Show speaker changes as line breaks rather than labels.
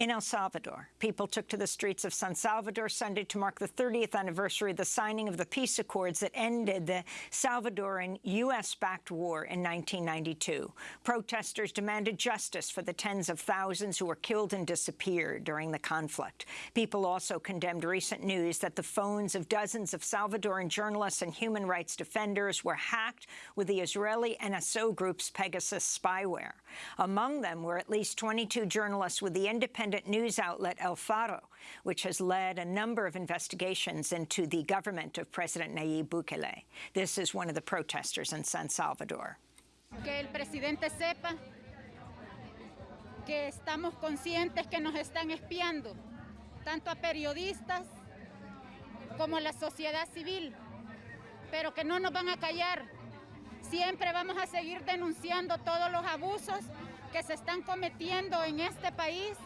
In El Salvador, people took to the streets of San Salvador Sunday to mark the 30th anniversary of the signing of the peace accords that ended the Salvadoran U.S.-backed war in 1992. Protesters demanded justice for the tens of thousands who were killed and disappeared during the conflict. People also condemned recent news that the phones of dozens of Salvadoran journalists and human rights defenders were hacked with the Israeli NSO group's Pegasus spyware. Among them were at least 22 journalists with the independent news outlet El Faro, which has led a number of investigations into the government of President Nayib Bukele. This is one of the protesters in San Salvador.
Que el presidente sepa que estamos conscientes que nos están espiando, tanto a periodistas como a la sociedad civil, pero que no nos van a callar. Siempre vamos a seguir denunciando todos los abusos que se están cometiendo en este país